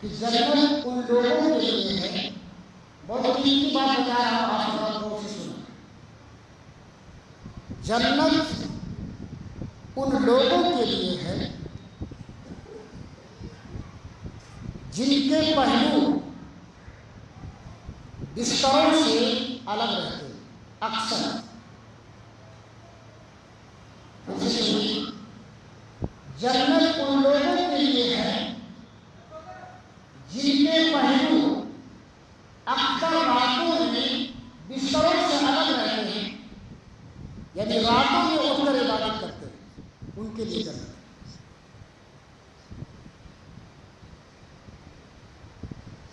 کہ جنت ان لوگوں کے لیے ہے۔ بہت قیمتی بات بتا رہا ہوں، آپ غور سے جنت ان لوگوں کے لیے ہے جن کے پہلو بستروں سے الگ رہتے ہیں، اکثر۔ جنت ان لوگوں کے لیے ہے جن کے پہلو اکثر راتوں میں بستروں سے الگ رہتے ہیں یعنی راتوں میں اٹھ کر عبادت کرتے ہیں، ان کے لیے جنت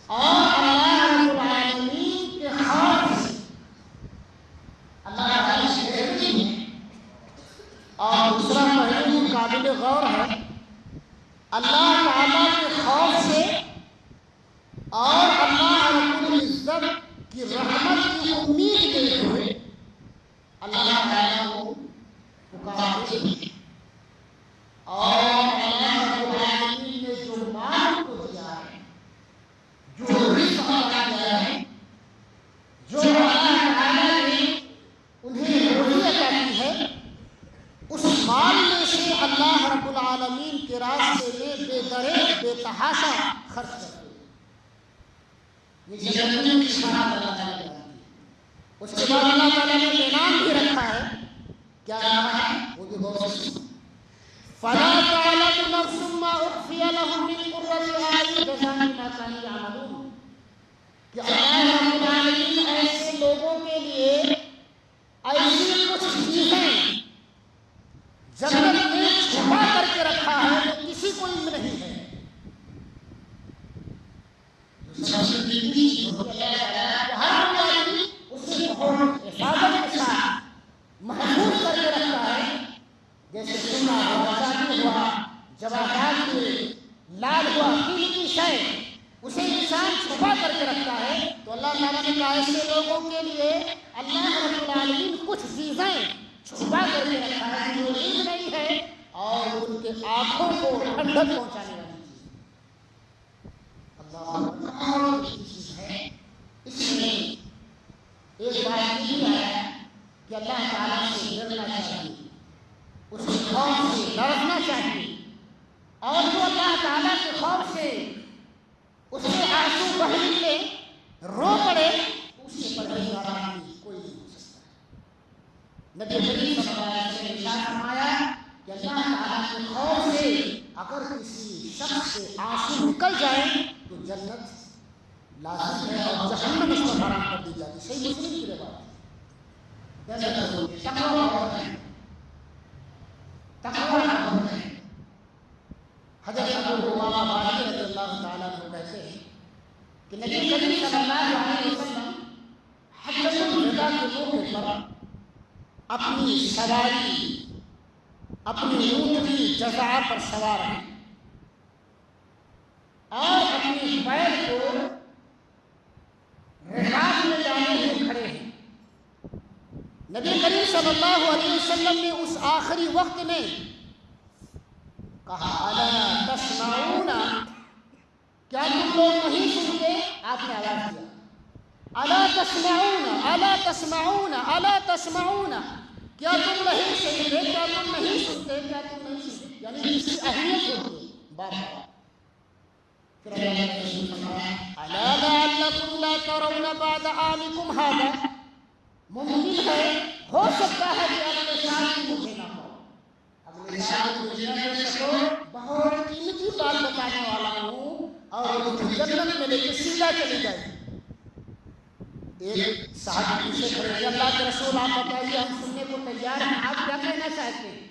اور اللہ رب العالمین کے اللہ اور دوسرا پہلو قابل غور ہے، اللہ تعالیٰ کے خوف سے اور اللہ رب العزت کی رحمت کی امید لیتے ہوئے اللہ تعالیٰ کو پکارتے ہیں اور اللہ رب العالمین نے جو مال کو دیا ہے، جو رزق عطا کیا ہے، جو اللہ تعالیٰ نے انہیں روزی عطا کی ہے، اس مال میں سے اللہ رب العالمین کے راستے میں بے درے، بے تحاشا خرچ کرتے ہیں یہ جنتوں کی شفاعت اللہ تعالیٰ ہے اس کے بعد اللہ تعالیٰ نے انعام بھی رکھا ہے کیا نام ہے وہ بھی غور سے فلا تعلم نفس ما اخفي لهم من قرة اعين جزاء بما كانوا يعملون کہ اللہ رب العالمین ایسے لوگوں کے لیے ایسی کچھ چیزیں جنت میں چھپا کر کے رکھا ہے جو کسی کو علم نہیں ہے جو سب سے قیمتی چیز ہوتی ہے اللہ تعالیٰ کہ ہر کوئی آدمی اسے بہت حفاظت کے ساتھ محفوظ کر کے رکھتا ہے جیسے سنا ہوا چاندی ہوا جواہرات ہوئے لال ہوا قیمتی شے اسے انسان چھپا کر کے رکھتا ہے تو اللہ تعالیٰ نے کہا ایسے لوگوں کے لیے اللہ رب العالمین کچھ چیزیں چھپا کر کے رکھا ہے جو علم نہیں ہے اور ان کے آنکھوں کو ٹھنڈک پہنچانے والی اللہ چیز ہے۔ اس میں ایک بات یہ بھی آیا کہ اللہ تعالیٰ سے ڈرنا چاہیے۔ اس کے خوف سے لڑنا چاہیے۔ اور جو اللہ تعالیٰ کے خوف سے اس کے آنسو بہ نکلے رو پڑے، اس سے پرہیزگار آدمی کوئی نہیں ہو سکتا۔ نبی کریم صلی اللہ علیہ وسلم نے ارشاد فرمایا اللہ تعالیٰ کے خوف سے اگر کسی شخص سے آنسو نکل جائے تو جنت لازم ہے اور جہنم اس پر حرام کر دی جاتی صحیح مسلم کی روایت ہے تقوی ہے تقوی ہے حضرت ابو امامہ باقی رضی اللہ تعالیٰ عنہ کہتے ہیں کہ نبی کریم صلی اللہ علیہ وسلم حجت الوداع کے موقع پر اپنی سواری اپنی اونٹ کی جزا پر سوار ہیں۔ اور اپنی بیل کو رکاب میں جانے ہوئے کھڑے ہیں۔ نبی کریم صلی اللہ علیہ وسلم نے اس آخری وقت میں کہا، الا تسمعون. کیا تم لوگ نہیں سنتے؟ آپ نے آواز دیا۔ الا تسمعون الا تسمعون الا تسمعون. کیا تم نہیں سنتے، کیا تم نہیں سنتے، کیا تم نہیں سنتے؟ یعنی کسی اہمیت ہوتی ہے۔ ترون بعد هذا۔ ممکن ہے، ہو سکتا ہے کہ مجھے نہ ہو۔ مجھے نہ سکو۔ بہت قیمتی بات بتانے والا ہوں۔ اور جنت میں لے کے سیدھا چلی جائے ایک کھڑے اللہ کے رسول، آپ بتائیے ہم سننے کو تیار ہیں، آپ کیا کہنا چاہتے۔ ہیں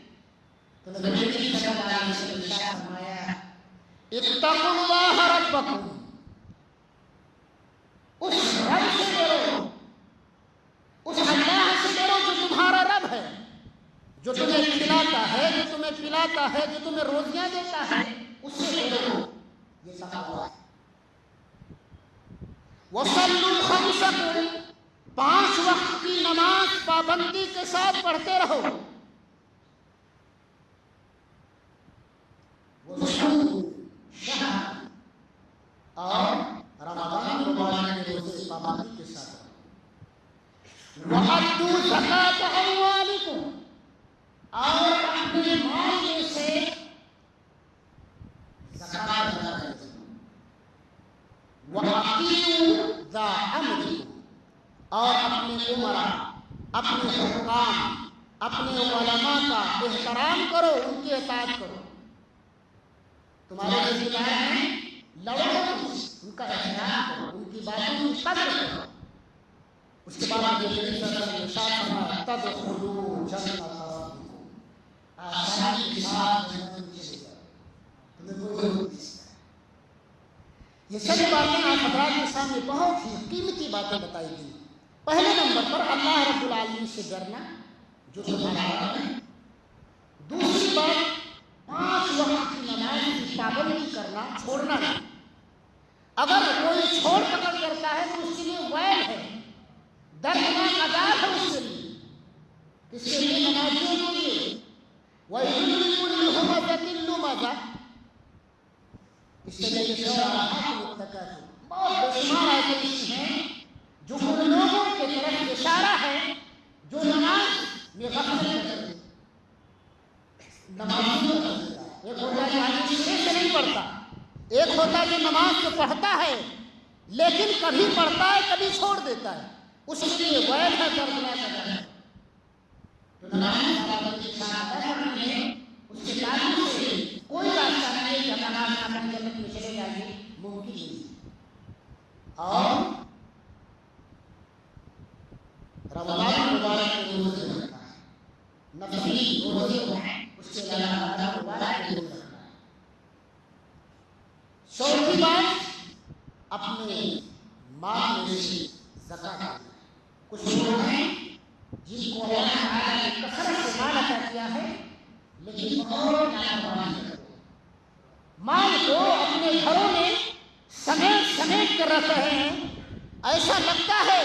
تو نبی نے ارشاد فرمایا، اتقوا اللہ ربکم اس رب سے ڈرو۔ اس اللہ سے ڈرو جو تمہارا رب ہے، جو تمہیں کھلاتا ہے، جو تمہیں پلاتا ہے، جو تمہیں روزیاں دیتا ہے، اس سے ڈرو۔ یہ تقوی ہے وصلوا خمسکم پانچ وقت کی نماز پابندی کے ساتھ پڑھتے رہو۔ اپنے عمرہ اپنے حکام، اپنے علماء کا احترام کرو، ان کی اطاعت کرو۔ تمہارے رشتے ہیں لڑو ان کا احترام کرو، ان کی باتوں کی قدر کرو۔ اس کے بعد یہ نبی صلی اللہ علیہ وسلم نے ارشاد فرمایا تدخلوا جنت آسانی کے ساتھ جنت میں چلے تمہیں کوئی ضرورت نہیں یہ سب باتیں آپ حضرات کے سامنے بہت ہی قیمتی باتیں بتائی گئی۔ پہلے نمبر پر اللہ رب العالمین سے ڈرنا جو تمہارا دوسری بات، پانچ وقت کی نماز کی پابندی کرنا، چھوڑنا اگر کوئی چھوڑ پکڑ کرتا ہے تو اس کے لیے ویل ہے۔ دردناک عذاب ہے اس کے لیے۔ کس کے لیے نمازیوں کے لیے اس طریقے سے بہت بے ایسے ہیں جو ان لوگوں کے طرف اشارہ ہے، جو نماز میں غفلت کرتے ہیں۔ نماز ایک ہوتا ہے آدمی سے نہیں پڑھتا۔ ایک ہوتا ہے جو نماز تو پڑھتا ہے، لیکن کبھی پڑھتا ہے، کبھی چھوڑ دیتا ہے۔ اس کے لیے ویل ہے دردناک ہے۔ تو نماز ہے اس کے تعلق سے کوئی راستہ نہیں ہے نماز نہ پڑھ میں چلے جائیے ممکن نہیں۔ اور رمضان مبارک کے روزے رکھنا ہے۔ نفلی روزے کو اس کے علاوہ رمضان مبارک کے روزے رکھنا ہے چوتھی بات، اپنے مال میں سے زکات۔ دینا کچھ لوگ ہیں جن کو اللہ تعالیٰ نے کثرت سے مال عطا کیا ہے، لیکن بہت لاپرواہی کرتے مال کو اپنے گھروں میں سمیٹ سمیٹ کر رکھ رہے ہیں۔ ایسا لگتا ہے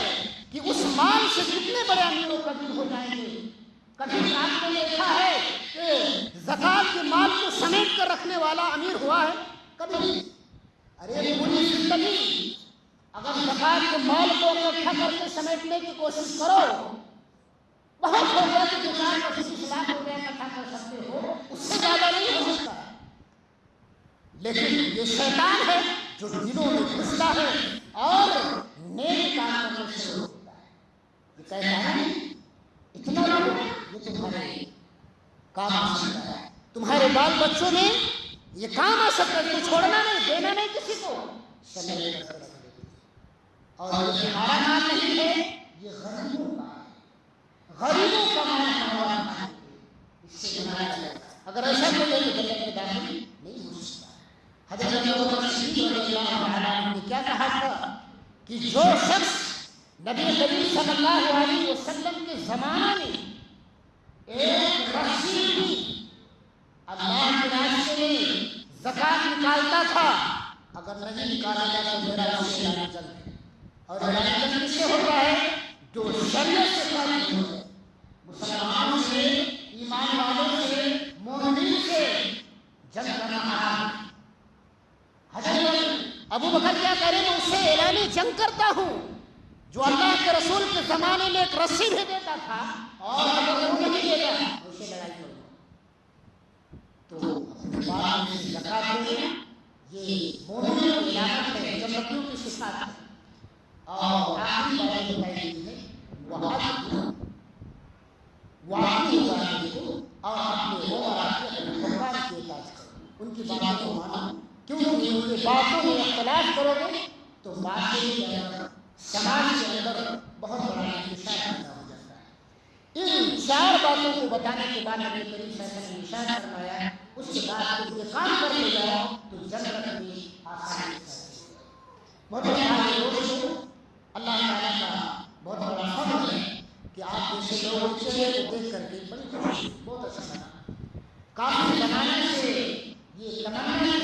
کہ اس مال سے کتنے بڑے امیر و کبیر ہو جائیں گے؟ کبھی آپ نے دیکھا ہے کہ زکات کے مال کو سمیٹ کر رکھنے والا امیر ہوا ہے کبھی ارے پوری زندگی اگر زکات کے مال کو اکٹھا کر کے سمیٹنے کی کوشش کرو، بہت ہو گیا کہ دکان کا کسی لاکھ روپے اکٹھا کر سکتے ہو، اس سے زیادہ نہیں ہو سکتا۔ لیکن یہ شیطان ہے جو دلوں میں گھستا ہے اور نیک کام کرنے سے کہتا ہے اتنا یہ تمہارے کام آ سکتا ہے۔ تمہارے بال بچوں میں یہ کام آ سکتا ہے۔ تو چھوڑنا نہیں دینا نہیں کسی کو اور یہ تمہارا نام نہیں ہے یہ غریبوں کا ہے۔ غریبوں کا مال ہمارا نام ہے اس سے بنایا جائے اگر ایسا کوئی ہے۔ تو جنت میں داخل نہیں ہو سکتا حضرت ابو بکر صدیق رضی اللہ عنہ نے کیا کہا تھا کہ جو شخص نبی کریم صلی اللہ علیہ وسلم کے زمانے میں ایک رسی بھی اللہ کے راستے میں زکات نکالتا تھا۔ اگر نہیں نکالا جاتا تو میرا اسے لانا جنگ اور لانا جنگ کس سے ہوتا ہے جو شریعت سے خارج ہو ہے مسلمانوں سے ایمان والوں سے مومنین سے جنگ کرنا حرام ہے حضرت ابو بکر کیا کرے میں اس سے اعلان جنگ کرتا ہوں جو اللہ کے رسول کے زمانے میں ایک رسی بھی دیتا تھا اور اگر وہ نہیں اسے لڑائی تو میں زکات دینا یہ مومنوں کی ہے کی صفات ہے اور آخری بات ہے کو اور اپنے وہ اپنے کرو ان کی باتوں کو مانو کیونکہ ان کی باتوں میں اختلاف کرو گے تو باتیں سماج کے اندر بہت بڑا انتشار پیدا ہو جاتا ہے۔ ان چار باتوں کو بتانے کے بعد نبی کریم صلی اللہ علیہ وسلم نے اشارہ فرمایا، اس کے بعد تم یہ کام کر لے جاؤ تو جنت میں آسانی سے بہت بڑا دوستوں اللہ تعالیٰ کا بہت بڑا فضل ہے کہ آپ جیسے لوگ چلے کو دیکھ کر کے بڑی خوشی، بہت اچھا لگا۔ کافی زمانے سے یہ تمنا